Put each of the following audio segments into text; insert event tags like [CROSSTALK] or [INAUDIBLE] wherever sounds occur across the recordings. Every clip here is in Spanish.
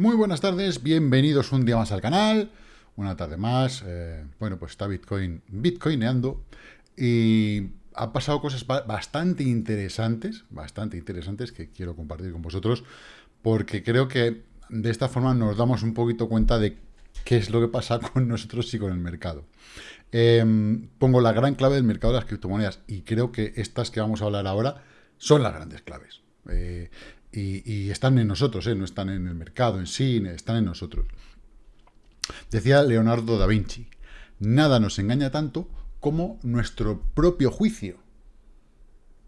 Muy buenas tardes, bienvenidos un día más al canal, una tarde más. eh, bueno, pues está Bitcoin bitcoineando y han pasado cosas ba- bastante interesantes, bastante interesantes que quiero compartir con vosotros, porque creo que de esta forma nos damos un poquito cuenta de qué es lo que pasa [LAUGHS] con nosotros y con el mercado. Eh, pongo la gran clave del mercado de las criptomonedas y creo que estas que vamos a hablar ahora son las grandes claves. Eh, y, están en nosotros, eh, no están en el mercado en sí, están en nosotros. Decía Leonardo da Vinci, nada nos engaña tanto como nuestro propio juicio.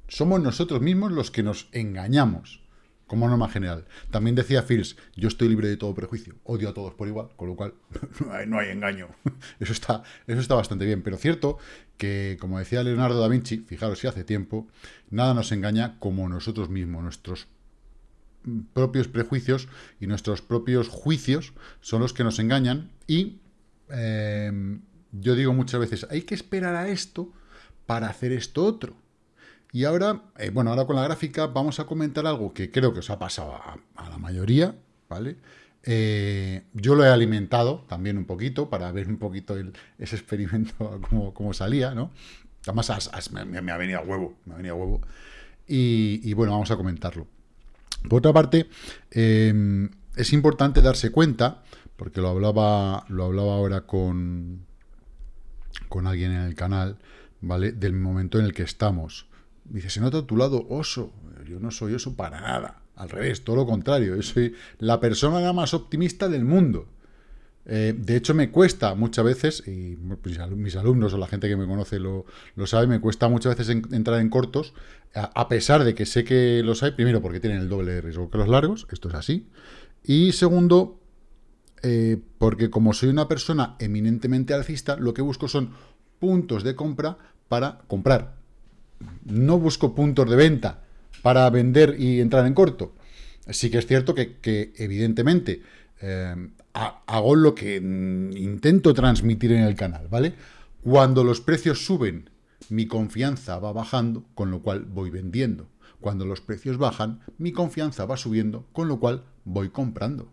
Somos nosotros mismos los que nos engañamos, como norma general. También decía Fields, yo estoy libre de todo prejuicio, odio a todos por igual, con lo cual [LAUGHS] no hay, no hay engaño. [LAUGHS] Eso está, eso está bastante bien, pero cierto que, como decía Leonardo da Vinci, fijaros si hace tiempo, nada nos engaña como nosotros mismos, nuestros propios prejuicios y nuestros propios juicios son los que nos engañan y eh, yo digo muchas veces, hay que esperar a esto para hacer esto otro. Y ahora, eh, bueno, ahora con la gráfica vamos a comentar algo que creo que os ha pasado a, la mayoría, ¿vale? Eh, yo lo he alimentado también un poquito para ver un poquito el- ese experimento [LAUGHS] cómo, cómo salía, ¿no? Además me, ha venido a huevo, me ha venido a huevo. Y bueno, vamos a comentarlo. Por otra parte, eh, es importante darse cuenta, porque lo hablaba, lo hablaba ahora con, con alguien en el canal, ¿vale? Del momento en el que estamos. Dice, se nota tu lado oso. Yo no soy oso para nada. Al revés, todo lo contrario. Yo soy la persona más optimista del mundo. Eh, de hecho, me cuesta muchas veces, y mis alum- mis alumnos o la gente que me conoce lo, sabe, me cuesta muchas veces en- entrar en cortos, a, pesar de que sé que los hay, primero porque tienen el doble de riesgo que los largos, esto es así, y segundo, eh, porque como soy una persona eminentemente alcista, lo que busco son puntos de compra para comprar. No busco puntos de venta para vender y entrar en corto. Sí que es cierto que, evidentemente, eh, ha- hago lo que mm, intento transmitir en el canal, ¿vale? Cuando los precios suben, mi confianza va bajando, con lo cual voy vendiendo. Cuando los precios bajan, mi confianza va subiendo, con lo cual voy comprando.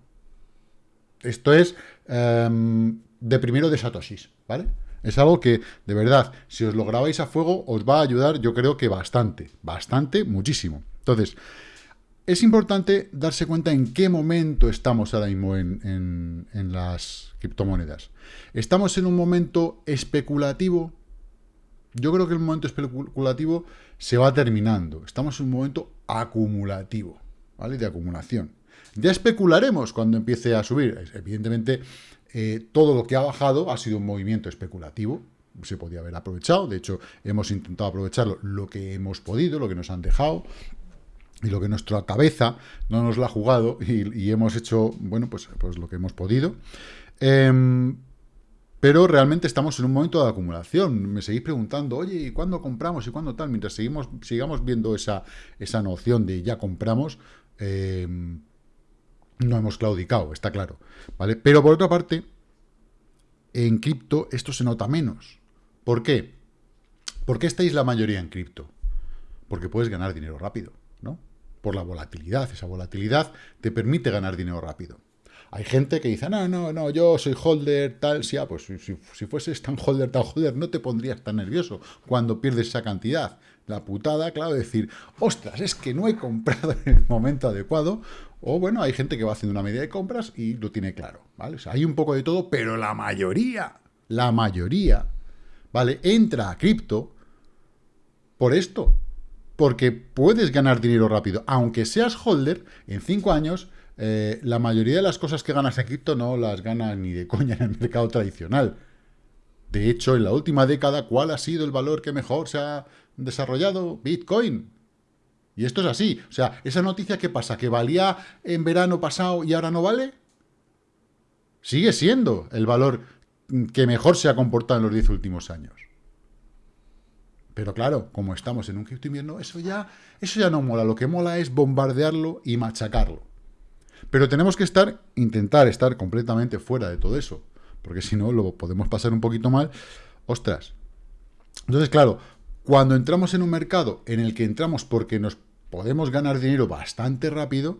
Esto es em, de primero de Satoshis, ¿vale? Es algo que, de verdad, si os lo grabáis a fuego, os va a ayudar, yo creo que bastante, bastante, muchísimo. Entonces, es importante darse cuenta en qué momento estamos ahora mismo en, las criptomonedas. ¿Estamos en un momento especulativo? Yo creo que el momento especulativo se va terminando. Estamos en un momento acumulativo, ¿vale? De acumulación. Ya especularemos cuando empiece a subir. Evidentemente, eh, todo lo que ha bajado ha sido un movimiento especulativo. Se podía haber aprovechado. De hecho, hemos intentado aprovecharlo lo que hemos podido, lo que nos han dejado y lo que nuestra cabeza no nos la ha jugado y, hemos hecho, bueno, pues, pues lo que hemos podido. Em, pero realmente estamos en un momento de acumulación. Me seguís preguntando, oye, ¿y cuándo compramos y cuándo tal? Mientras seguimos, sigamos viendo esa, esa noción de ya compramos, em, no hemos claudicado, está claro. ¿vale? Pero por otra parte, en cripto esto se nota menos. ¿Por qué? ¿Por qué estáis la mayoría en cripto? Porque puedes ganar dinero rápido, ¿no? Por la volatilidad. Esa volatilidad te permite ganar dinero rápido. Hay gente que dice, no, no, no, yo soy holder, tal, sí, ah, pues si, fueses tan holder, tan holder, no te pondrías tan nervioso cuando pierdes esa cantidad. La putada, claro, decir, ostras, es que no he comprado en el momento adecuado. O bueno, hay gente que va haciendo una media de compras y lo tiene claro, ¿vale? Hay un poco de todo, pero la mayoría, la mayoría, ¿vale? Entra a cripto por esto. Porque puedes ganar dinero rápido. Aunque seas holder, en cinco años, eh, la mayoría de las cosas que ganas en cripto no las ganas ni de coña en el mercado tradicional. De hecho, en la última década, ¿cuál ha sido el valor que mejor se ha desarrollado? Bitcoin. Y esto es así. O sea, esa noticia que pasa, que valía en verano pasado y ahora no vale, sigue siendo el valor que mejor se ha comportado en los 10 últimos años. Pero claro, como estamos en un cripto invierno, eso ya, eso ya no mola. Lo que mola es bombardearlo y machacarlo. Pero tenemos que estar, intentar estar completamente fuera de todo eso. Porque si no, lo podemos pasar un poquito mal. Ostras. Entonces, claro, cuando entramos en un mercado en el que entramos porque nos podemos ganar dinero bastante rápido,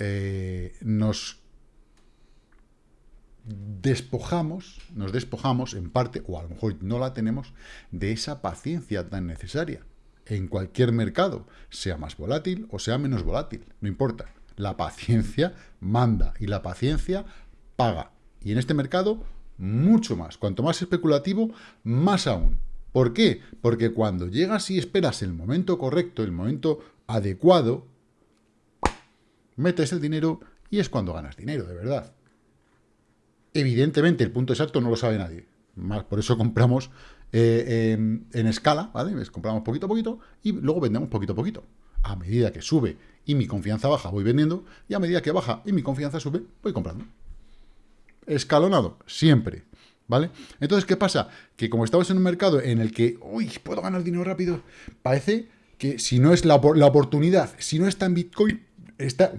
eh, nos despojamos, nos despojamos en parte, o a lo mejor no la tenemos, de esa paciencia tan necesaria en cualquier mercado, sea más volátil o sea menos volátil, no importa. La paciencia manda y la paciencia paga. Y en este mercado, mucho más. Cuanto más especulativo, más aún. ¿Por qué? Porque cuando llegas y esperas el momento correcto, el momento adecuado, metes el dinero y es cuando ganas dinero, de verdad. Evidentemente, el punto exacto no lo sabe nadie. Por eso compramos eh, en, escala, ¿vale? Compramos poquito a poquito y luego vendemos poquito a poquito. A medida que sube y mi confianza baja, voy vendiendo, y a medida que baja y mi confianza sube, voy comprando. Escalonado, siempre. ¿Vale? Entonces, ¿qué pasa? Que como estamos en un mercado en el que, uy, puedo ganar dinero rápido, parece que si no es la, la oportunidad, si no está en Bitcoin, está...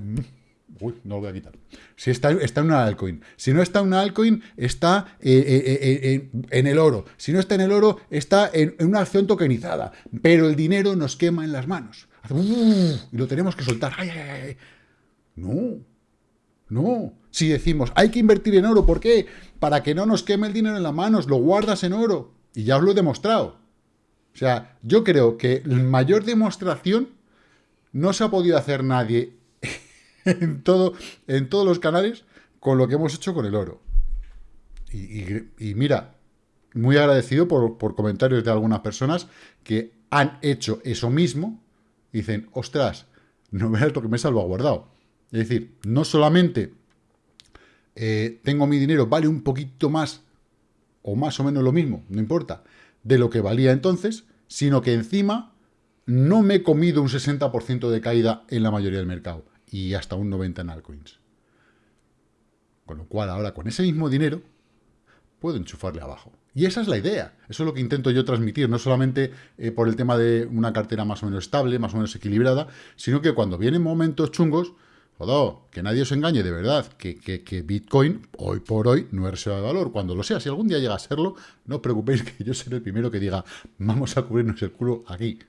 Uy, no lo voy a quitar. Si está, está en una altcoin. Si no está en una altcoin, está eh, eh, eh, en el oro. Si no está en el oro, está en, una acción tokenizada. Pero el dinero nos quema en las manos. y lo tenemos que soltar. No, no. Si decimos, hay que invertir en oro, ¿por qué? Para que no nos queme el dinero en las manos, lo guardas en oro. Y ya os lo he demostrado. O sea, yo creo que la mayor demostración no se ha podido hacer nadie [LAUGHS] en, todo, en todos los canales con lo que hemos hecho con el oro. Y, mira, muy agradecido por, por, comentarios de algunas personas que han hecho eso mismo. dicen, ostras, no veas lo que me he salvaguardado. Es decir, no solamente eh, tengo mi dinero, vale un poquito más, o más o menos lo mismo, no importa, de lo que valía entonces, sino que encima no me he comido un 60% de caída en la mayoría del mercado y hasta un 90% en altcoins. Con lo cual ahora con ese mismo dinero puedo enchufarle abajo. Y esa es la idea. Eso es lo que intento yo transmitir, no solamente eh, por el tema de una cartera más o menos estable, más o menos equilibrada, sino que cuando vienen momentos chungos, jodo, que nadie os engañe de verdad, que, que, Bitcoin hoy por hoy no es reserva de valor. Cuando lo sea, si algún día llega a serlo, no os preocupéis [LAUGHS] que yo seré el primero que diga, vamos a cubrirnos el culo aquí.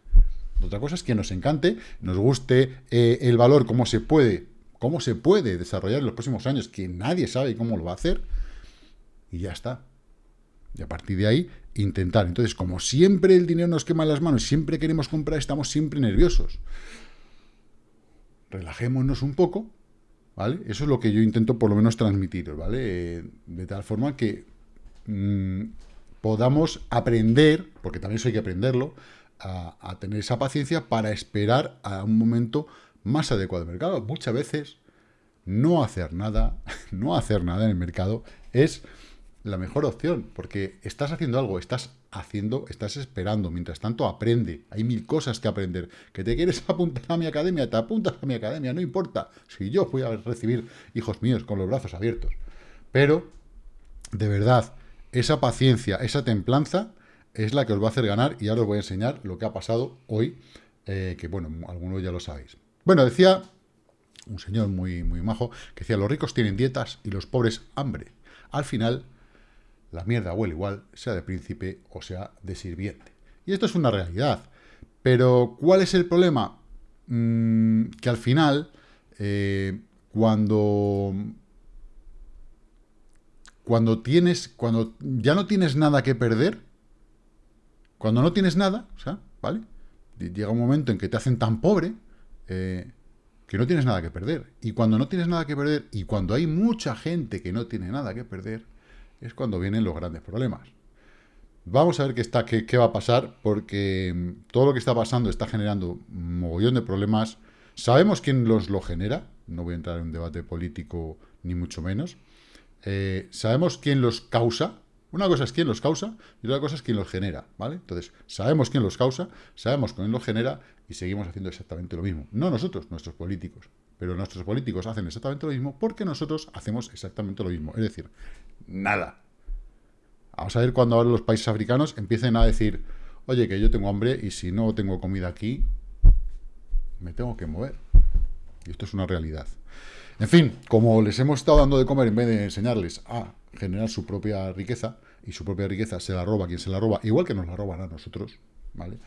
Otra cosa es que nos encante, nos guste eh, el valor, cómo se puede, cómo se puede desarrollar en los próximos años, que nadie sabe cómo lo va a hacer, y ya está. Y a partir de ahí, intentar. Entonces, como siempre el dinero nos quema las manos, siempre queremos comprar, estamos siempre nerviosos. Relajémonos un poco, ¿vale? Eso es lo que yo intento por lo menos transmitir, ¿vale? Eh, de tal forma que mm, podamos aprender, porque también eso hay que aprenderlo, a, tener esa paciencia para esperar a un momento más adecuado del mercado. Muchas veces no hacer nada, [LAUGHS] no hacer nada en el mercado es la mejor opción, porque estás haciendo algo, estás haciendo, estás esperando, mientras tanto aprende, hay mil cosas que aprender, que te quieres [LAUGHS] apuntar a mi academia, te apuntas a mi academia, no importa, si yo voy a recibir hijos míos con los brazos abiertos, pero, de verdad, esa paciencia, esa templanza, es la que os va a hacer ganar y ahora os voy a enseñar lo que ha pasado hoy, eh, que bueno, algunos ya lo sabéis. Bueno, decía un señor muy, muy majo, que decía, los ricos tienen dietas y los pobres hambre. Al final, la mierda huele igual, sea de príncipe o sea de sirviente. Y esto es una realidad. Pero, ¿cuál es el problema? Mm, que al final, eh, cuando cuando tienes, cuando ya no tienes nada que perder, cuando no tienes nada, o sea, ¿vale? Llega un momento en que te hacen tan pobre eh, que no tienes nada que perder. Y cuando no tienes nada que perder, y cuando hay mucha gente que no tiene nada que perder, es cuando vienen los grandes problemas. Vamos a ver qué, está, qué, va a pasar, porque mm, todo lo que está pasando está generando un mogollón de problemas. Sabemos quién los lo genera, no voy a entrar en un debate político ni mucho menos. Eh, sabemos quién los causa, una cosa es quién los causa y otra cosa es quién los genera, ¿vale? Entonces, sabemos quién los causa, sabemos quién los genera y seguimos haciendo exactamente lo mismo. No nosotros, nuestros políticos, pero nuestros políticos hacen exactamente lo mismo porque nosotros hacemos exactamente lo mismo. Es decir, nada. Vamos a ver cuando ahora los países africanos empiecen a decir, oye, que yo tengo hambre y si no tengo comida aquí, me tengo que mover. Y esto es una realidad. En fin, como les hemos estado dando de comer en vez de enseñarles a generar su propia riqueza, y su propia riqueza se la roba quien se la roba, igual que nos la roban a nosotros, ¿vale?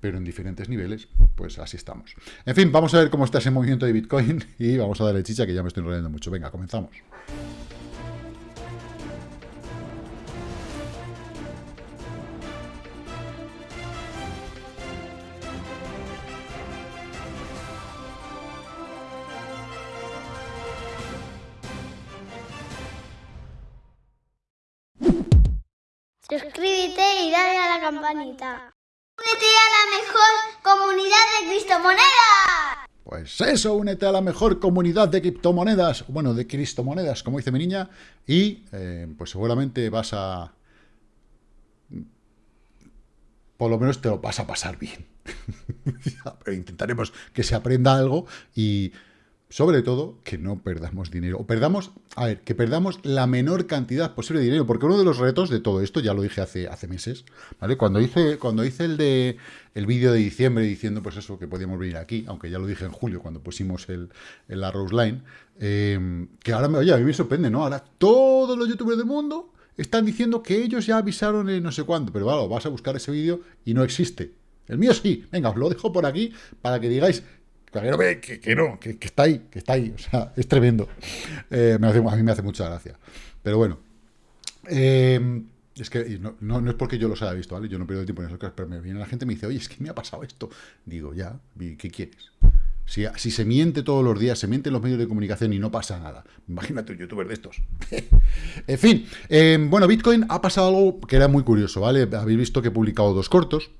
Pero en diferentes niveles, pues así estamos. En fin, vamos a ver cómo está ese movimiento de Bitcoin [LAUGHS] y vamos a darle chicha que ya me estoy enrollando mucho. Venga, comenzamos. ¡Únete a la mejor comunidad de criptomonedas! Pues eso, únete a la mejor comunidad de criptomonedas, bueno, de criptomonedas, como dice mi niña, y eh, pues seguramente vas a... Por lo menos te lo vas a pasar bien. [LAUGHS] Pero intentaremos que se aprenda algo y sobre todo, que no perdamos dinero. O perdamos, a ver, que perdamos la menor cantidad posible de dinero. Porque uno de los retos de todo esto, ya lo dije hace, hace meses, ¿vale? Cuando hice, cuando hice el de el vídeo de diciembre diciendo, pues eso, que podíamos venir aquí, aunque ya lo dije en julio, cuando pusimos el, el Rose Line, eh, que ahora me, oye, a mí me sorprende, ¿no? Ahora todos los youtubers del mundo están diciendo que ellos ya avisaron en no sé cuándo, pero bueno, vas a buscar ese vídeo y no existe. El mío sí. Venga, os lo dejo por aquí para que digáis que, que, no, que, está ahí, que está ahí. O sea, [LAUGHS] es tremendo. Eh, a mí me hace mucha gracia. Pero bueno. Eh, es que no, no, es porque yo los haya visto, ¿vale? Yo no pierdo tiempo en cosas, pero me viene la gente y me dice, oye, es que me ha pasado esto. Digo, ya, ¿qué quieres? Si, si, se miente todos los días, se miente en los medios de comunicación y no pasa nada. Imagínate un youtuber de estos. [LAUGHS] en fin, eh, bueno, Bitcoin ha pasado algo que era muy curioso, ¿vale? Habéis visto que he publicado dos cortos.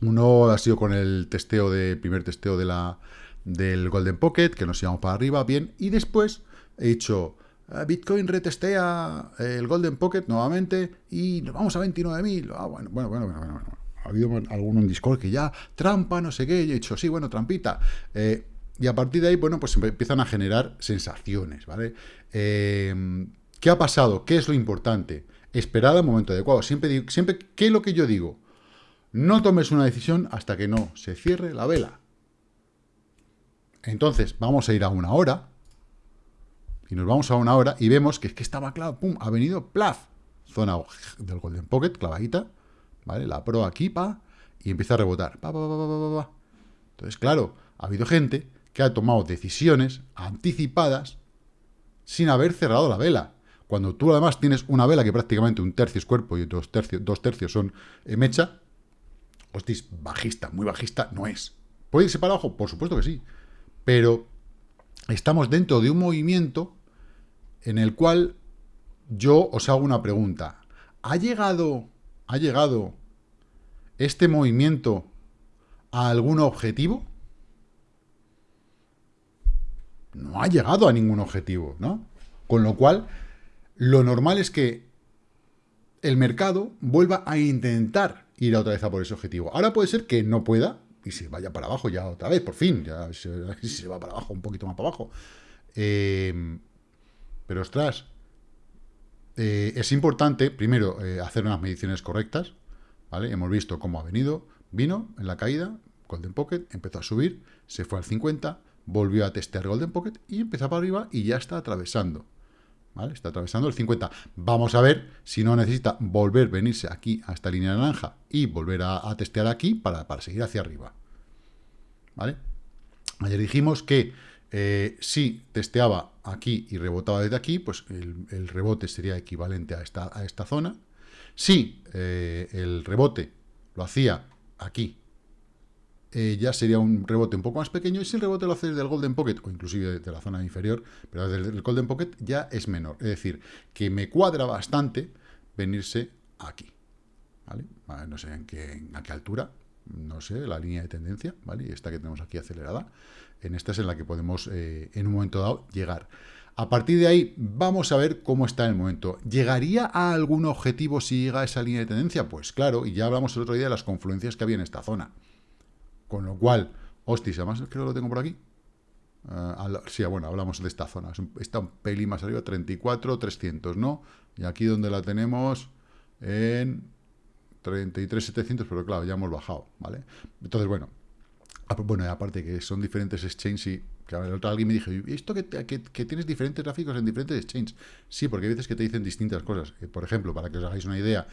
Uno ha sido con el testeo de, primer testeo de la, del Golden Pocket, que nos íbamos para arriba, bien, y después he hecho ah, Bitcoin retestea el Golden Pocket nuevamente y nos vamos a 29.000. Ah, bueno, bueno, bueno, bueno, bueno, Ha habido alguno en Discord que ya, trampa, no sé qué, y he dicho, sí, bueno, trampita. Eh, y a partir de ahí, bueno, pues empiezan a generar sensaciones, ¿vale? Eh, ¿Qué ha pasado? ¿Qué es lo importante? Esperar al momento adecuado. Siempre, digo, siempre, ¿qué es lo que yo digo? No tomes una decisión hasta que no se cierre la vela. Entonces, vamos a ir a una hora. Y nos vamos a una hora y vemos que es que estaba claro, pum, ha venido, plaf, zona del Golden Pocket, clavadita, ¿vale? La pro aquí, pa, y empieza a rebotar, pa, pa, pa, Entonces, claro, ha habido gente que ha tomado decisiones anticipadas sin haber cerrado la vela. Cuando tú además tienes una vela que prácticamente un tercio es cuerpo y dos tercios, dos tercios son eh, mecha, hostis, bajista, muy bajista no es. ¿Puede irse para abajo? Por supuesto que sí. Pero estamos dentro de un movimiento en el cual yo os hago una pregunta. ¿Ha llegado, ha llegado este movimiento a algún objetivo? No ha llegado a ningún objetivo, ¿no? Con lo cual, lo normal es que el mercado vuelva a intentar ir otra vez a por ese objetivo. Ahora puede ser que no pueda y se vaya para abajo ya otra vez, por fin, ya se, va para abajo, un poquito más para abajo. Em, pero ostras, eh, es importante, primero, eh, hacer unas mediciones correctas, ¿vale? Hemos visto cómo ha venido, vino en la caída, Golden Pocket, empezó a subir, se fue al 50, volvió a testear Golden Pocket y empezó para arriba y ya está atravesando. Está atravesando el 50. Vamos a ver si no necesita volver, venirse aquí a esta línea naranja y volver a, testear aquí para, seguir hacia arriba. ¿Vale? Ayer dijimos que eh, si testeaba aquí y rebotaba desde aquí, pues el, rebote sería equivalente a esta, a esta zona. Si eh, el rebote lo hacía aquí eh, ya sería un rebote un poco más pequeño, y si el rebote lo hace del Golden Pocket, o inclusive de la zona inferior, pero desde el Golden Pocket ya es menor. Es decir, que me cuadra bastante venirse aquí. ¿vale? No sé en qué, a qué altura, no sé, la línea de tendencia, ¿vale? Esta que tenemos aquí acelerada, en esta es en la que podemos, eh, en un momento dado, llegar. A partir de ahí, vamos a ver cómo está el momento. ¿Llegaría a algún objetivo si llega a esa línea de tendencia? Pues claro, y ya hablamos el otro día de las confluencias que había en esta zona. Con lo cual, hostia, además creo que lo tengo por aquí. Uh, sí, bueno, hablamos de esta zona. Está un pelín más arriba, 34, 300, ¿no? Y aquí donde la tenemos en 33, 700, pero claro, ya hemos bajado, ¿vale? Entonces, bueno, bueno, aparte que son diferentes exchanges y que el otro alguien me dijo, ¿y esto que, tienes diferentes gráficos en diferentes exchanges? Sí, porque hay veces que te dicen distintas cosas. Eh, por ejemplo, para que os hagáis una idea,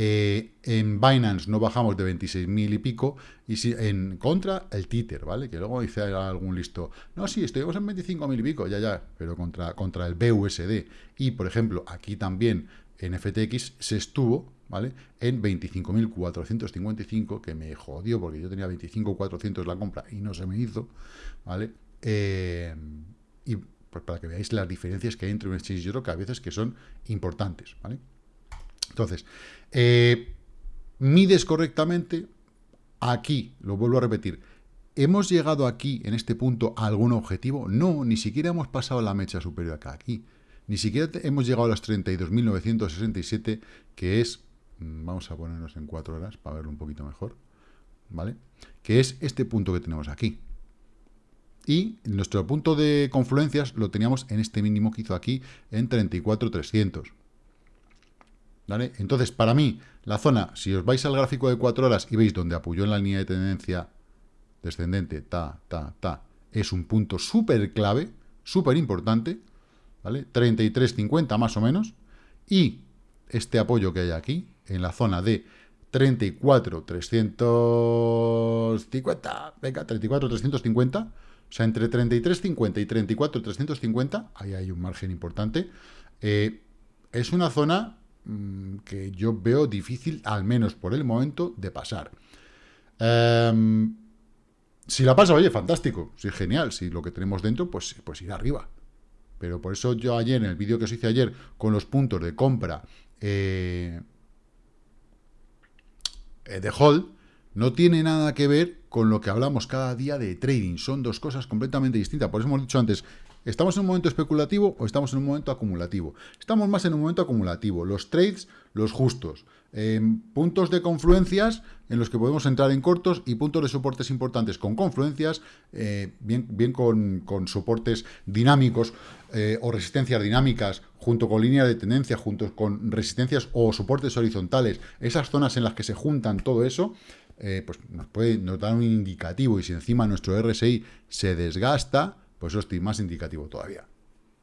eh, en Binance no bajamos de 26.000 y pico, y si en contra el títer, ¿vale? Que luego dice algún listo, no, sí, estuvimos en 25.000 y pico, ya, ya, pero contra, contra el BUSD. Y, por ejemplo, aquí también en FTX se estuvo, ¿vale? En 25.455, que me jodió porque yo tenía 25.400 la compra y no se me hizo, ¿vale? Eh, y pues para que veáis las diferencias que hay entre un exchange y otro, que a veces que son importantes, ¿vale? Entonces, eh, mides correctamente, aquí, lo vuelvo a repetir, ¿hemos llegado aquí, en este punto, a algún objetivo? No, ni siquiera hemos pasado la mecha superior acá, aquí. Ni siquiera hemos llegado a los 32.967, que es, vamos a ponernos en cuatro horas para verlo un poquito mejor, ¿vale? Que es este punto que tenemos aquí. Y nuestro punto de confluencias lo teníamos en este mínimo que hizo aquí, en 34.300. ¿Vale? Entonces, para mí, la zona, si os vais al gráfico de 4 horas y veis donde apoyó en la línea de tendencia descendente, ta, ta, ta, es un punto súper clave, súper importante, ¿vale? 33.50 más o menos, y este apoyo que hay aquí, en la zona de 34.350, venga, 34.350, o sea, entre 33.50 y 34.350, ahí hay un margen importante, eh, es una zona Mm, que yo veo difícil, al menos por el momento, de pasar. Em, si la pasa, oye, fantástico, sí, genial, si lo que tenemos dentro, pues, pues ir arriba. Pero por eso yo ayer, en el vídeo que os hice ayer, con los puntos de compra eh, de hold, no tiene nada que ver con lo que hablamos cada día de trading. Son dos cosas completamente distintas. Por eso hemos dicho antes, ¿Estamos en un momento especulativo o estamos en un momento acumulativo? Estamos más en un momento acumulativo. Los trades, los justos. puntos de confluencias en los que podemos entrar en cortos y puntos de soportes importantes con confluencias, eh, bien, bien con, soportes dinámicos eh, o resistencias dinámicas, junto con línea de tendencia, junto con resistencias o soportes horizontales, esas zonas en las que se juntan todo eso, eh, pues nos puede nos dar un indicativo y si encima nuestro RSI se desgasta, pues eso estoy más indicativo todavía.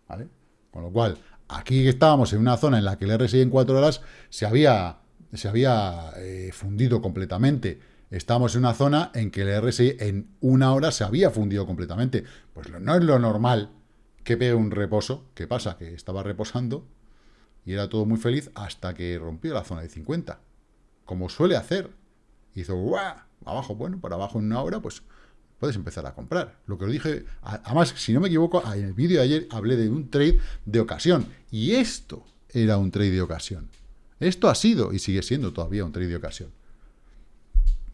¿Vale? Con lo cual, aquí estábamos en una zona en la que el RSI en 4 horas se había, se había eh, fundido completamente. Estamos en una zona en que el RSI en una hora se había fundido completamente. Pues no es lo normal que pegue un reposo. ¿Qué pasa? Que estaba reposando y era todo muy feliz hasta que rompió la zona de 50. Como suele hacer. Hizo ¡guau! Abajo, bueno, para abajo en una hora, pues puedes empezar a comprar. Lo que os dije, además, si no me equivoco, en el vídeo de ayer hablé de un trade de ocasión. Y esto era un trade de ocasión. Esto ha sido y sigue siendo todavía un trade de ocasión.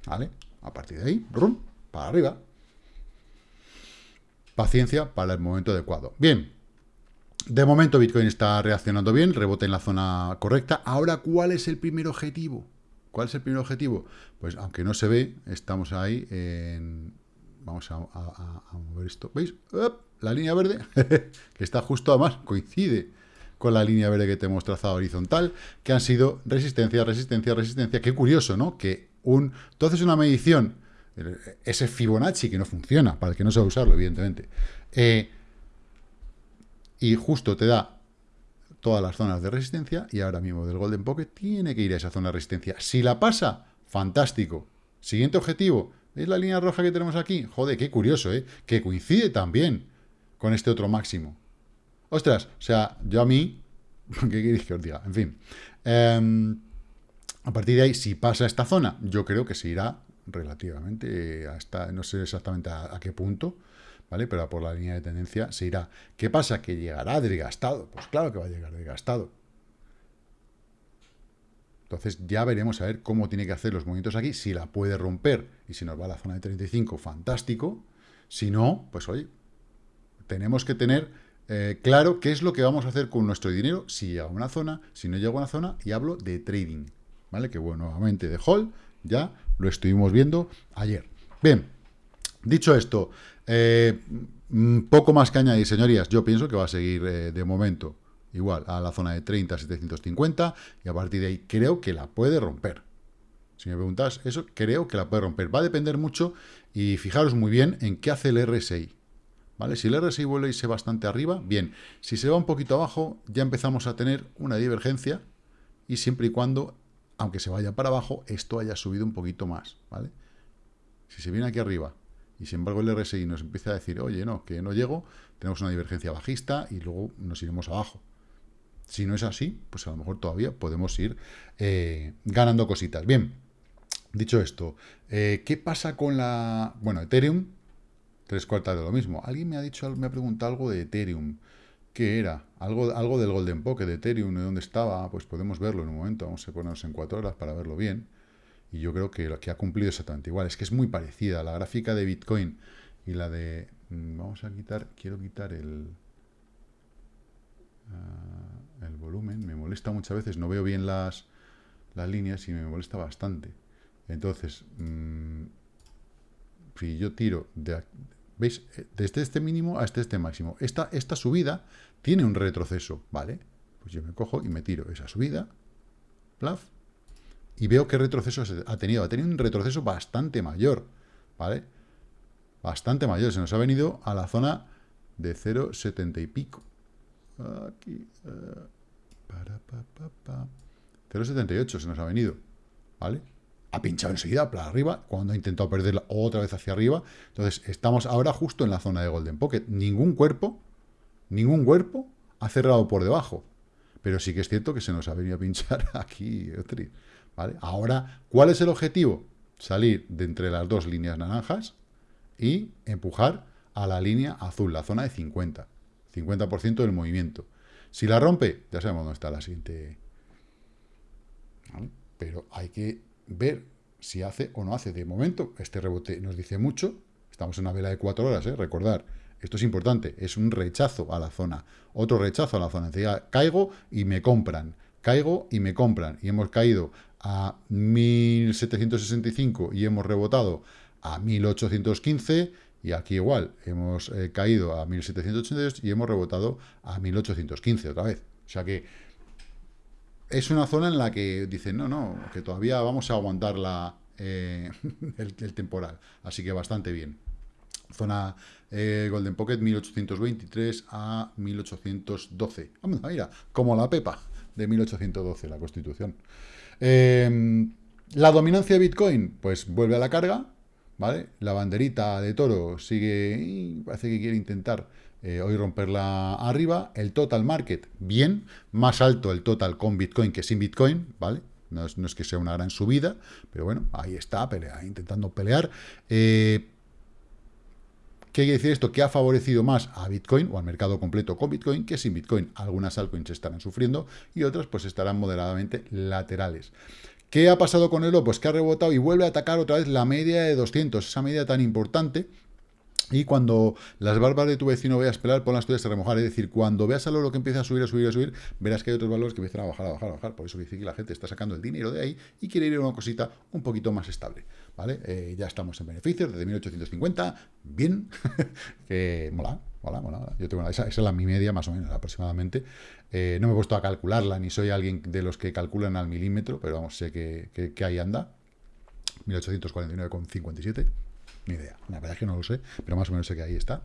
¿Vale? A partir de ahí, rum, para arriba. Paciencia para el momento adecuado. Bien. De momento Bitcoin está reaccionando bien, rebote en la zona correcta. Ahora, ¿cuál es el primer objetivo? ¿Cuál es el primer objetivo? Pues aunque no se ve, estamos ahí en Vamos a, mover esto. ¿Veis? La línea verde, [LAUGHS] que está justo además, coincide con la línea verde que te hemos trazado horizontal, que han sido resistencia, resistencia, resistencia. Qué curioso, ¿no? Que un, tú haces una medición, ese Fibonacci que no funciona, para el que no sabe usarlo, evidentemente, eh, y justo te da todas las zonas de resistencia, y ahora mismo del Golden Pocket tiene que ir a esa zona de resistencia. Si la pasa, fantástico. Siguiente objetivo, ¿Veis la línea roja que tenemos aquí? Joder, qué curioso, ¿eh? Que coincide también con este otro máximo. Ostras, o sea, yo a mí... [LAUGHS] ¿Qué queréis que os diga? En fin. Em, a partir de ahí, si pasa esta zona, yo creo que se irá relativamente hasta, no sé exactamente a, qué punto, ¿vale? Pero por la línea de tendencia se irá. ¿Qué pasa? ¿Que llegará desgastado? Pues claro que va a llegar desgastado. Entonces ya veremos a ver cómo tiene que hacer los movimientos aquí, si la puede romper y si nos va a la zona de 35, fantástico. Si no, pues oye, tenemos que tener eh, claro qué es lo que vamos a hacer con nuestro dinero si llega a una zona, si no llega a una zona, y hablo de trading, ¿vale? Que bueno, nuevamente de hold, ya lo estuvimos viendo ayer. Bien, dicho esto, eh, mm, poco más que añadir, señorías, yo pienso que va a seguir eh, de momento igual a la zona de 30, 750, y a partir de ahí creo que la puede romper. Si me preguntas eso, creo que la puede romper. Va a depender mucho, y fijaros muy bien en qué hace el RSI. ¿Vale? Si el RSI vuelve a irse bastante arriba, bien. Si se va un poquito abajo, ya empezamos a tener una divergencia, y siempre y cuando, aunque se vaya para abajo, esto haya subido un poquito más, ¿vale? Si se viene aquí arriba, y sin embargo el RSI nos empieza a decir, oye, no, que no llego, tenemos una divergencia bajista, y luego nos iremos abajo. Si no es así, pues a lo mejor todavía podemos ir eh, ganando cositas. Bien, dicho esto, eh, ¿qué pasa con la... Bueno, Ethereum, tres cuartas de lo mismo. Alguien me ha dicho, me ha preguntado algo de Ethereum. ¿Qué era? Algo, algo del Golden Pocket de Ethereum, ¿de dónde estaba? Pues podemos verlo en un momento. Vamos a ponernos en cuatro horas para verlo bien. Y yo creo que, que ha cumplido exactamente igual. Es que es muy parecida. La gráfica de Bitcoin y la de... Mm, vamos a quitar... Quiero quitar el... Ah, el volumen. Me molesta muchas veces. No veo bien las, las líneas y me molesta bastante. Entonces... Mm, si yo tiro ¿Veis? Desde este mínimo hasta este máximo. Esta, esta subida tiene un retroceso, ¿vale? Pues yo me cojo y me tiro esa subida, plaf, y veo qué retroceso ha tenido. Ha tenido un retroceso bastante mayor, ¿vale? Bastante mayor. Se nos ha venido a la zona de 0,70 y pico. Aquí. 0,78 eh, se nos ha venido, ¿vale? ha pinchado enseguida para arriba, cuando ha intentado perderla otra vez hacia arriba. Entonces, estamos ahora justo en la zona de Golden Pocket. Ningún cuerpo, ningún cuerpo ha cerrado por debajo. Pero sí que es cierto que se nos ha venido a pinchar [LAUGHS] aquí. ¿vale? Ahora, ¿cuál es el objetivo? Salir de entre las dos líneas naranjas y empujar a la línea azul, la zona de 50. 50% del movimiento. Si la rompe, ya sabemos dónde está la siguiente. Pero hay que ver si hace o no hace. De momento, este rebote nos dice mucho. Estamos en una vela de cuatro horas, ¿eh? recordar. Esto es importante, es un rechazo a la zona. Otro rechazo a la zona. Decía, caigo y me compran. Caigo y me compran. Y hemos caído a 1765 y hemos rebotado a 1815 y aquí igual, hemos eh, caído a 1782 y hemos rebotado a 1815 otra vez. O sea que es una zona en la que dicen, no, no, que todavía vamos a aguantar la, eh, [LAUGHS] el, temporal. Así que bastante bien. Zona eh, Golden Pocket 1823 a 1812. Vamos, mira, como la Pepa de 1812, la Constitución. Em, la dominancia de Bitcoin, pues vuelve a la carga, La banderita de toro sigue, parece que quiere intentar eh, hoy romperla arriba. El total market, bien, más alto el total con Bitcoin que sin Bitcoin, ¿vale? No es, que sea una gran subida, pero bueno, ahí está, pelea, intentando pelear. Eh, ¿Qué quiere decir esto? Que ha favorecido más a Bitcoin o al mercado completo con Bitcoin que sin Bitcoin. Algunas altcoins estarán sufriendo y otras pues estarán moderadamente laterales. ¿Qué ha pasado con el Pues que ha rebotado y vuelve a atacar otra vez la media de 200, esa media tan importante y cuando las barbas de tu vecino veas pelar, pon las tuyas a remojar. Es decir, cuando veas al oro que empieza a subir, a subir, a subir, verás que hay otros valores que empiezan a bajar, a bajar, a bajar. Por eso dice que la gente está sacando el dinero de ahí y quiere ir a una cosita un poquito más estable. ¿Vale? Eh, ya estamos en beneficios desde 1850. Bien. [LAUGHS] que mola, Yo tengo esa, es la mi media, más o menos, aproximadamente. Eh, no me he puesto a calcularla, ni soy alguien de los que calculan al milímetro, pero vamos, sé que, que, que ahí anda. 1849,57 ni idea. La verdad es que no lo sé, pero más o menos sé que ahí está.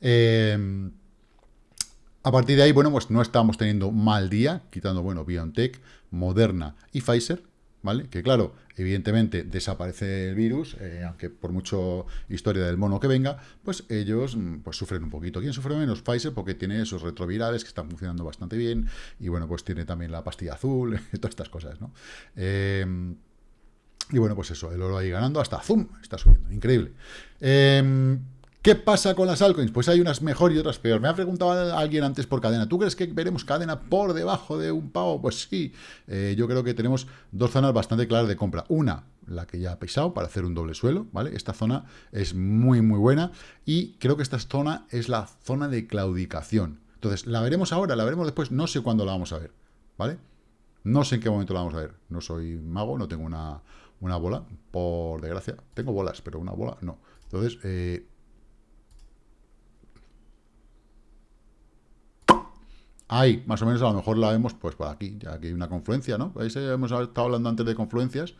Em, a partir de ahí, bueno, pues no estamos teniendo mal día, quitando, bueno, BioNTech, Moderna y Pfizer, ¿vale? Que claro, evidentemente desaparece el virus, eh, aunque por mucho historia del mono que venga, pues ellos mm, pues sufren un poquito. ¿Quién sufre menos? Pfizer, porque tiene esos retrovirales que están funcionando bastante bien, y bueno, pues tiene también la pastilla azul, [LAUGHS] todas estas cosas, ¿no? Eh, y bueno, pues eso, el oro ahí ganando hasta Zoom, está subiendo, increíble. Em, ¿Qué pasa con las altcoins? Pues hay unas mejor y otras peor. Me ha preguntado alguien antes por cadena. ¿Tú crees que veremos cadena por debajo de un pavo? Pues sí. Eh, yo creo que tenemos dos zonas bastante claras de compra. Una, la que ya ha pisado para hacer un doble suelo, ¿vale? Esta zona es muy, muy buena. Y creo que esta zona es la zona de claudicación. Entonces, la veremos ahora, la veremos después. No sé cuándo la vamos a ver, ¿vale? No sé en qué momento la vamos a ver. No soy mago, no tengo una, una bola, por desgracia. Tengo bolas, pero una bola no. Entonces, eh, ahí, más o menos, a lo mejor la vemos pues por aquí, ya que hay una confluencia, ¿no? Ahí hemos estado hablando antes de confluencias,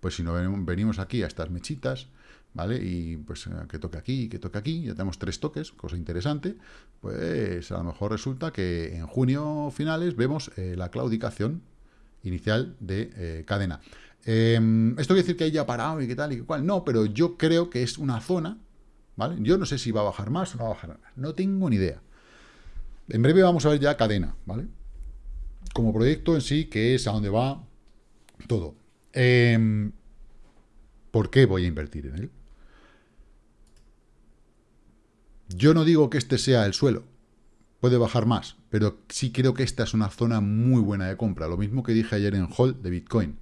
pues si no venimos aquí a estas mechitas, ¿vale? Y pues eh, que toque aquí, que toque aquí, ya tenemos tres toques, cosa interesante, pues a lo mejor resulta que en junio finales vemos eh, la claudicación inicial de cadena. Em, esto quiere decir que haya parado y qué tal y qué cual. No, pero yo creo que es una zona, ¿vale? Yo no sé si va a bajar más o no va a bajar más. No tengo ni idea. En breve vamos a ver ya cadena, ¿vale? Como proyecto en sí, que es a dónde va todo. Em, ¿Por qué voy a invertir en él? Yo no digo que este sea el suelo, puede bajar más, pero sí creo que esta es una zona muy buena de compra. Lo mismo que dije ayer en Hall de Bitcoin.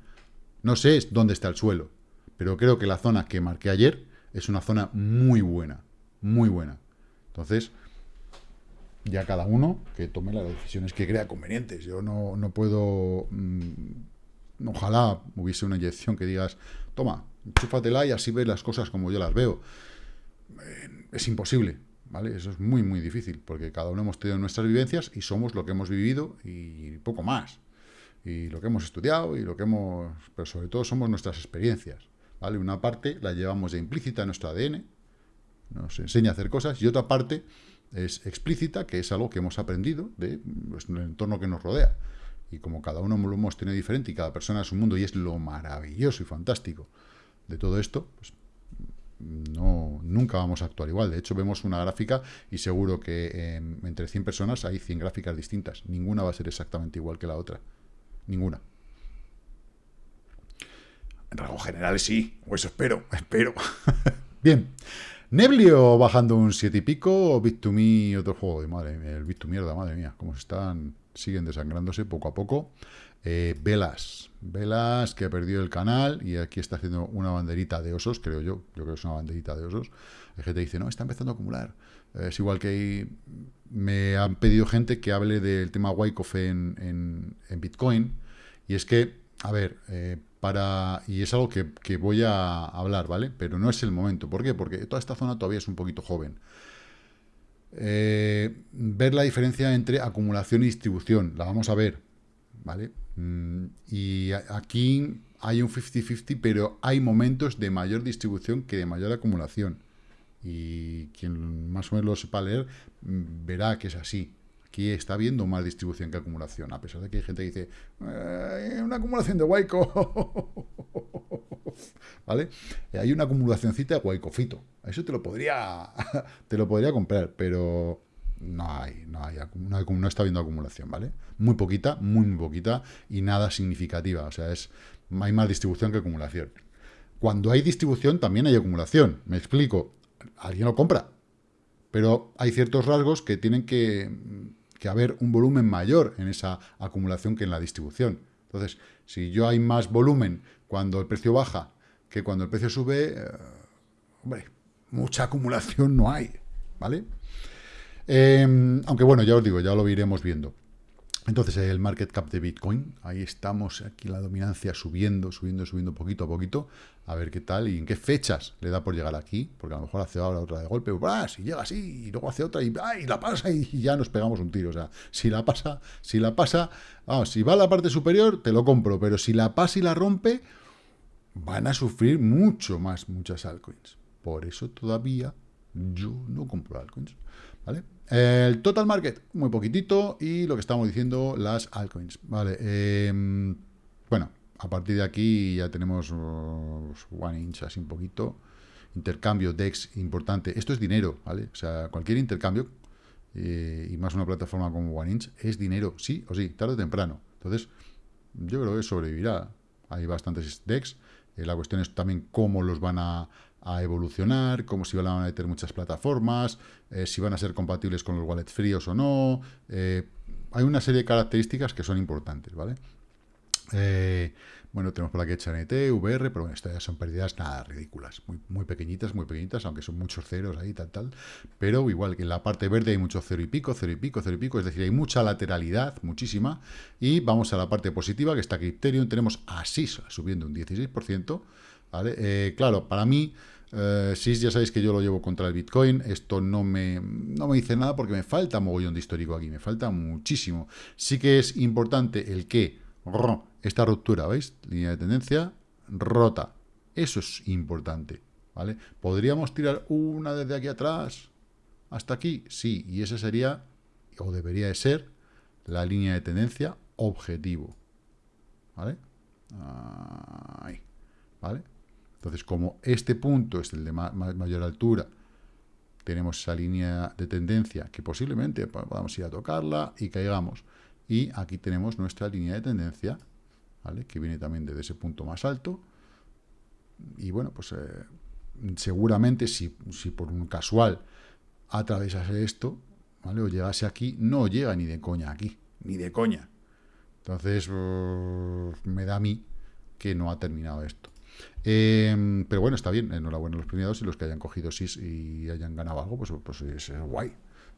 No sé dónde está el suelo, pero creo que la zona que marqué ayer es una zona muy buena, muy buena. Entonces, ya cada uno que tome las decisiones que crea convenientes. Yo no, no puedo... Mm, ojalá hubiese una inyección que digas, toma, chúfatela y así ves las cosas como yo las veo. Eh, es imposible. ¿vale? Eso es muy, muy difícil, porque cada uno hemos tenido nuestras vivencias y somos lo que hemos vivido y poco más. Y lo que hemos estudiado y lo que hemos... Pero sobre todo somos nuestras experiencias, ¿vale? Una parte la llevamos ya implícita en nuestro ADN, nos enseña a hacer cosas, y otra parte es explícita, que es algo que hemos aprendido de pues, el entorno que nos rodea. Y como cada uno lo hemos tenido diferente y cada persona es un mundo, y es lo maravilloso y fantástico de todo esto, pues no, nunca vamos a actuar igual. De hecho, vemos una gráfica y seguro que entre 100 personas hay 100 gráficas distintas. Ninguna va a ser exactamente igual que la otra. Ninguna. En rasgos generales sí, o eso espero, [LAUGHS] espero. Bien. Neblio bajando un 7 y pico, Bit2Me, otro juego de madre el Bit2 mierda, madre mía, cómo están, siguen desangrándose poco a poco. Eh, Velas, Velas que ha perdido el canal y aquí está haciendo una banderita de osos, creo yo, yo creo que es una banderita de osos. Hay gente que dice, no, está empezando a acumular. es igual que me han pedido gente que hable del tema Wyckoff en, en, Bitcoin y es que, a ver, eh, para y es algo que, voy a hablar, ¿vale? Pero no es el momento. ¿Por qué? Porque toda esta zona todavía es un poquito joven. Eh, ver la diferencia entre acumulación y distribución, la vamos a ver, ¿vale? Mm, y aquí hay un 50-50, pero hay momentos de mayor distribución que de mayor acumulación. Y quien más o menos lo sepa leer, mm, verá que es así. Aquí está habiendo más distribución que acumulación, a pesar de que hay gente que dice, eh, una acumulación de Waiko. [LAUGHS] ¿Vale? Hay una acumulacióncita de Waikofito. Eso te lo podría [LAUGHS] te lo podría comprar, pero no hay, no hay, no, está habiendo acumulación, ¿vale? Muy poquita, muy, muy poquita y nada significativa, o sea, es hay más distribución que acumulación. Cuando hay distribución también hay acumulación, me explico, alguien lo compra, pero hay ciertos rasgos que tienen que, que haber un volumen mayor en esa acumulación que en la distribución. Entonces, si yo hay más volumen cuando el precio baja que cuando el precio sube, eh, hombre, mucha acumulación no hay, ¿vale? Em, aunque bueno, ya os digo, ya lo iremos viendo. Entonces, el market cap de Bitcoin, ahí estamos, aquí la dominancia subiendo, subiendo, subiendo poquito a poquito, a ver qué tal y en qué fechas le da por llegar aquí, porque a lo mejor hace ahora otra de golpe, ¡ah! si llega así, y luego hace otra, y, ¡ah! y la pasa, y ya nos pegamos un tiro, o sea, si la pasa, si la pasa, vamos, si va a la parte superior, te lo compro, pero si la pasa y la rompe, van a sufrir mucho más muchas altcoins. Por eso todavía yo no compro altcoins. ¿vale? El total market, muy poquitito, y lo que estamos diciendo, las altcoins, ¿vale? Em, bueno, a partir de aquí ya tenemos uh, one inch, así un poquito, intercambio DEX importante, esto es dinero, ¿vale? O sea, cualquier intercambio, eh, y más una plataforma como One Inch, es dinero, sí o sí, tarde o temprano. Entonces, yo creo que sobrevivirá. Hay bastantes DEX, eh, la cuestión es también cómo los van a, a evolucionar, como si van a meter muchas plataformas, eh, si van a ser compatibles con los wallets fríos o no. Eh, hay una serie de características que son importantes, ¿vale? Eh, bueno, tenemos por aquí HNT, VR, pero bueno, estas ya son pérdidas nada ridículas, muy, muy pequeñitas, muy pequeñitas, aunque son muchos ceros ahí, tal, tal. Pero igual que en la parte verde hay mucho cero y pico, cero y pico, cero y pico, es decir, hay mucha lateralidad, muchísima. Y vamos a la parte positiva, que está Ethereum, tenemos así subiendo un 16%, ¿vale? claro, para mí eh, sí, ya sabéis que yo lo llevo contra el Bitcoin. Esto no me, no me dice nada porque me falta mogollón de histórico aquí. Me falta muchísimo. Sí que es importante el que esta ruptura, ¿veis? Línea de tendencia rota. Eso es importante, ¿vale? ¿Podríamos tirar una desde aquí atrás hasta aquí? Sí, y esa sería, o debería de ser, la línea de tendencia objetivo, ¿vale? Ahí, ¿vale? Entonces, como este punto es el de mayor altura, tenemos esa línea de tendencia que posiblemente podamos ir a tocarla y caigamos. Y aquí tenemos nuestra línea de tendencia, ¿vale? que viene también desde ese punto más alto. Y bueno, pues eh, seguramente si, si, por un casual atravesase esto, ¿vale? O llegase aquí, no llega ni de coña aquí, ni de coña. Entonces, uh, me da a mí que no ha terminado esto. Em, pero bueno, está bien, enhorabuena a los premiados y los que hayan cogido SIS y hayan ganado algo, pues, pues es, guay,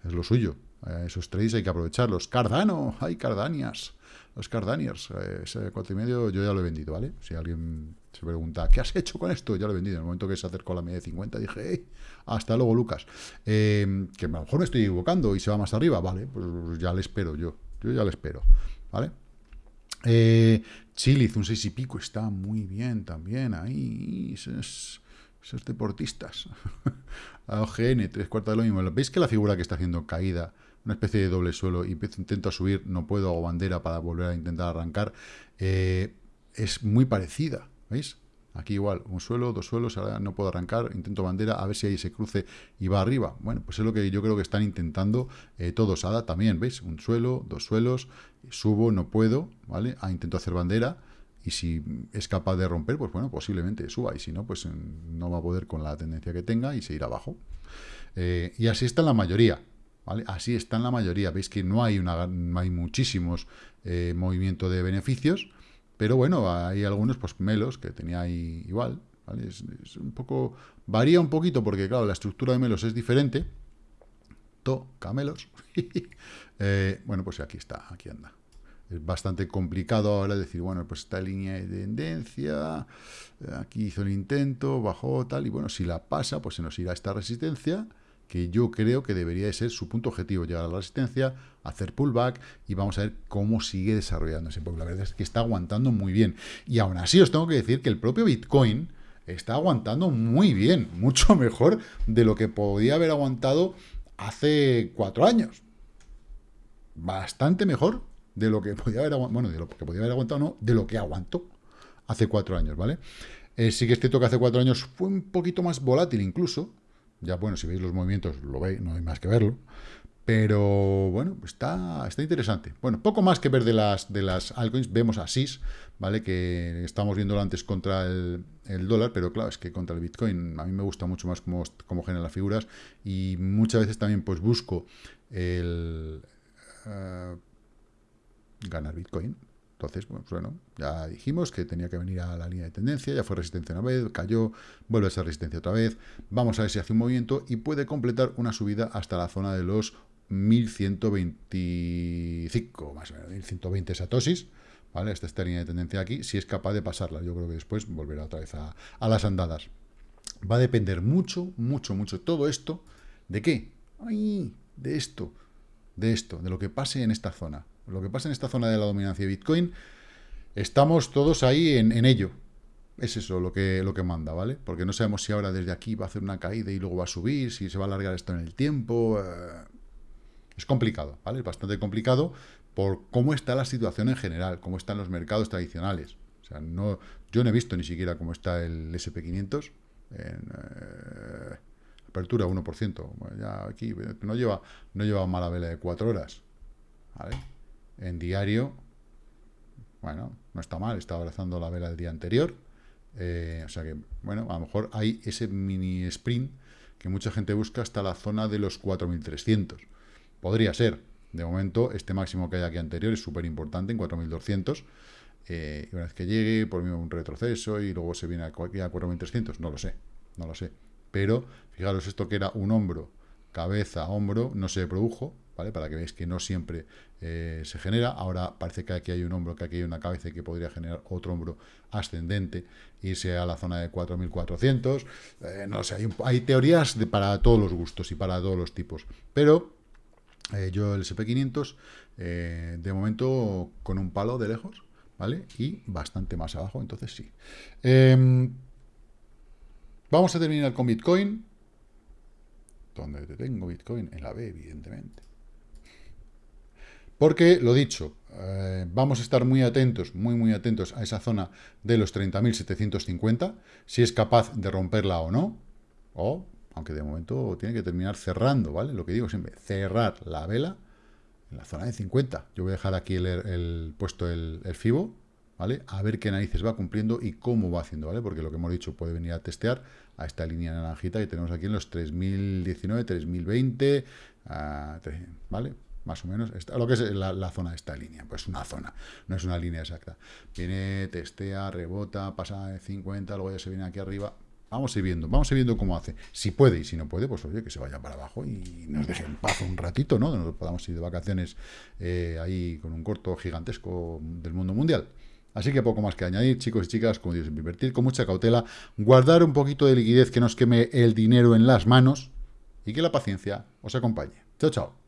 es lo suyo. Eh, esos trades hay que aprovecharlos. Cardano, hay Cardanias, los Cardaniers, eh, ese cuatro y medio yo ya lo he vendido, ¿vale? Si alguien se pregunta, ¿qué has hecho con esto? Ya lo he vendido. En el momento que se acercó a la media de 50 dije, hey, hasta luego Lucas. Em, que a lo mejor me estoy equivocando y se va más arriba, vale, pues ya le espero yo, yo ya le espero, ¿vale? Eh, Chiliz, un 6 y pico, está muy bien también ahí. Esos, deportistas. [LAUGHS] OGN, tres cuartos de lo mismo. ¿Veis que la figura que está haciendo caída, una especie de doble suelo, y intento subir, no puedo, hago bandera para volver a intentar arrancar, eh, es muy parecida, ¿veis? Aquí igual, un suelo, dos suelos, ahora no puedo arrancar, intento bandera, a ver si ahí se cruce y va arriba. Bueno, pues es lo que yo creo que están intentando eh, todos. Ada también, ¿veis? Un suelo, dos suelos, subo, no puedo, ¿vale? Ah, intento hacer bandera y si es capaz de romper, pues bueno, posiblemente suba y si no, pues no va a poder con la tendencia que tenga y se irá abajo. Eh, y así está la mayoría, ¿vale? Así está en la mayoría. Veis que no hay, una, hay muchísimos eh, movimientos de beneficios, pero bueno, hay algunos, pues Melos, que tenía ahí igual, ¿vale? Es, un poco, varía un poquito porque, claro, la estructura de Melos es diferente. To, camelos. [LAUGHS] Eh, bueno, pues aquí está, aquí anda. Es bastante complicado ahora decir, bueno, pues esta línea de tendencia, aquí hizo el intento, bajó tal, y bueno, si la pasa, pues se nos irá esta resistencia, que yo creo que debería de ser su punto objetivo, llegar a la resistencia, hacer pullback y vamos a ver cómo sigue desarrollándose, porque la verdad es que está aguantando muy bien. Y aún así os tengo que decir que el propio Bitcoin está aguantando muy bien, [LAUGHS] mucho mejor de lo que podía haber aguantado hace cuatro años. Bastante mejor de lo que podía haber aguantado, bueno, de lo que podía haber aguantado, no, de lo que aguantó hace cuatro años, ¿vale? Eh, sí que es cierto que hace cuatro años fue un poquito más volátil incluso, ya, bueno, si veis los movimientos, lo veis, no hay más que verlo. Pero bueno, está, está interesante. Bueno, poco más que ver de las, de las altcoins. Vemos a SIS, ¿vale? Que estamos viéndolo antes contra el, dólar, pero claro, es que contra el Bitcoin a mí me gusta mucho más cómo, cómo generan las figuras. Y muchas veces también pues busco el eh, ganar Bitcoin. Entonces, pues, bueno, ya dijimos que tenía que venir a la línea de tendencia, ya fue resistencia una vez, cayó, vuelve a ser resistencia otra vez. Vamos a ver si hace un movimiento y puede completar una subida hasta la zona de los 1125, más o menos, 1120 satosis, ¿vale? Esta, esta línea de tendencia aquí, si es capaz de pasarla. Yo creo que después volverá otra vez a, las andadas. Va a depender mucho, mucho, mucho todo esto. ¿De qué? De esto, de esto, de lo que pase en esta zona. Lo que pasa en esta zona de la dominancia de Bitcoin, estamos todos ahí en, ello. Es eso lo que, lo que manda, ¿vale? Porque no sabemos si ahora desde aquí va a hacer una caída y luego va a subir, si se va a alargar esto en el tiempo. Eh, es complicado, ¿vale? Es bastante complicado por cómo está la situación en general, cómo están los mercados tradicionales. O sea, no, yo no he visto ni siquiera cómo está el SP500 en eh, apertura 1%. ya aquí no lleva, no lleva mala vela de 4 horas, ¿vale? En diario, bueno, no está mal, está abrazando la vela del día anterior. Eh, o sea que, bueno, a lo mejor hay ese mini sprint que mucha gente busca hasta la zona de los 4.300. Podría ser. De momento, este máximo que hay aquí anterior es súper importante en 4.200. Eh, y una vez que llegue, por mí un retroceso y luego se viene aquí a 4.300, no lo sé, no lo sé. Pero, fijaros, esto que era un hombro, cabeza, hombro, no se produjo, ¿vale? Para que veáis que no siempre eh, se genera. Ahora parece que aquí hay un hombro, que aquí hay una cabeza que podría generar otro hombro ascendente, irse a la zona de 4.400. Eh, no sé, hay, teorías para todos los gustos y para todos los tipos. Pero eh, yo el SP500, de momento con un palo de lejos, ¿vale? Y bastante más abajo, entonces sí. Em, vamos a terminar con Bitcoin. ¿Dónde tengo Bitcoin? En la B, evidentemente. Porque, lo dicho, eh, vamos a estar muy atentos, muy, muy atentos a esa zona de los 30.750, si es capaz de romperla o no, o, aunque de momento tiene que terminar cerrando, ¿vale? Lo que digo siempre, cerrar la vela en la zona de 50. Yo voy a dejar aquí el, puesto el, el, FIBO, ¿vale? A ver qué narices va cumpliendo y cómo va haciendo, ¿vale? Porque lo que hemos dicho puede venir a testear a esta línea naranjita que tenemos aquí en los 3019, 3020, ah, ¿vale? Más o menos, lo que es la, zona de esta línea, pues una zona, no es una línea exacta. Viene, testea, rebota, pasa de 50, luego ya se viene aquí arriba, Vamos a ir viendo, vamos a ir viendo cómo hace. Si puede y si no puede, pues oye, que se vaya para abajo y nos deje en paz un ratito, ¿no? Nos podamos ir de vacaciones eh, ahí con un corto gigantesco del mundo mundial. Así que poco más que añadir, chicos y chicas, como digo, invertir con mucha cautela, guardar un poquito de liquidez que nos queme el dinero en las manos y que la paciencia os acompañe. Chao, chao.